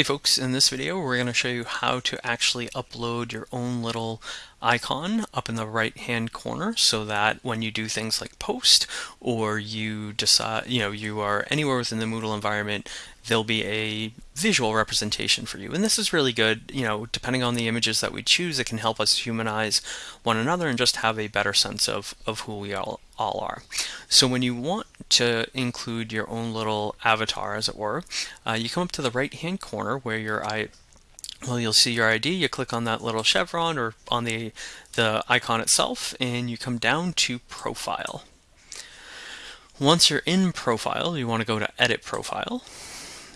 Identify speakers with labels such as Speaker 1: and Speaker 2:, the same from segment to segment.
Speaker 1: Hey folks, in this video we're going to show you how to actually upload your own little icon up in the right hand corner so that when you do things like post or you decide, you know, you are anywhere within the Moodle environment, there'll be a visual representation for you. And this is really good, you know, depending on the images that we choose, it can help us humanize one another and just have a better sense of, of who we all, all are. So when you want to include your own little avatar, as it were, uh, you come up to the right hand corner where your I well, you'll see your ID, you click on that little chevron or on the, the icon itself, and you come down to Profile. Once you're in Profile, you want to go to Edit Profile.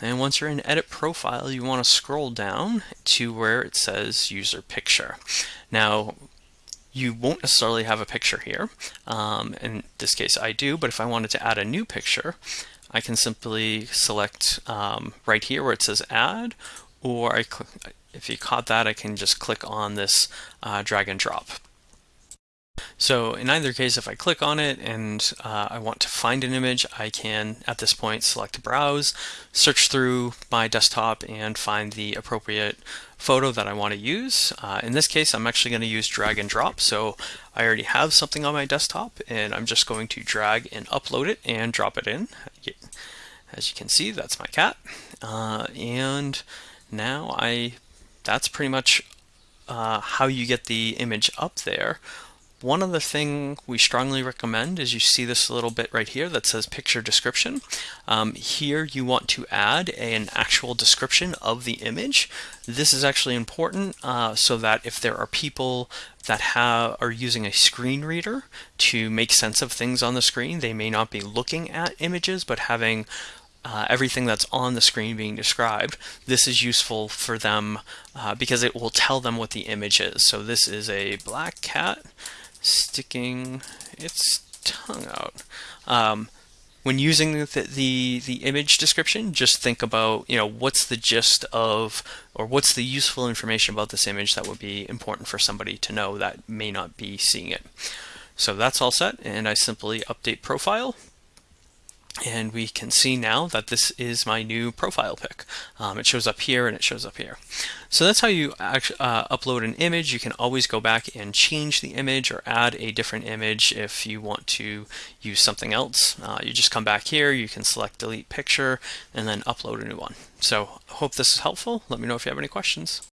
Speaker 1: And once you're in Edit Profile, you want to scroll down to where it says User Picture. Now, you won't necessarily have a picture here. Um, in this case, I do, but if I wanted to add a new picture, I can simply select um, right here where it says Add, or I, if you caught that, I can just click on this uh, drag and drop. So in either case, if I click on it and uh, I want to find an image, I can, at this point, select Browse, search through my desktop and find the appropriate photo that I want to use. Uh, in this case, I'm actually going to use drag and drop. So I already have something on my desktop and I'm just going to drag and upload it and drop it in. As you can see, that's my cat. Uh, and now I that's pretty much uh, how you get the image up there. One other thing we strongly recommend is you see this little bit right here that says picture description. Um, here you want to add an actual description of the image. This is actually important uh, so that if there are people that have are using a screen reader to make sense of things on the screen, they may not be looking at images but having uh, everything that's on the screen being described, this is useful for them uh, because it will tell them what the image is. So this is a black cat sticking its tongue out. Um, when using the, the, the image description, just think about you know what's the gist of or what's the useful information about this image that would be important for somebody to know that may not be seeing it. So that's all set, and I simply update profile and we can see now that this is my new profile pic. Um, it shows up here and it shows up here. So that's how you actually, uh, upload an image. You can always go back and change the image or add a different image if you want to use something else. Uh, you just come back here, you can select delete picture and then upload a new one. So hope this is helpful. Let me know if you have any questions.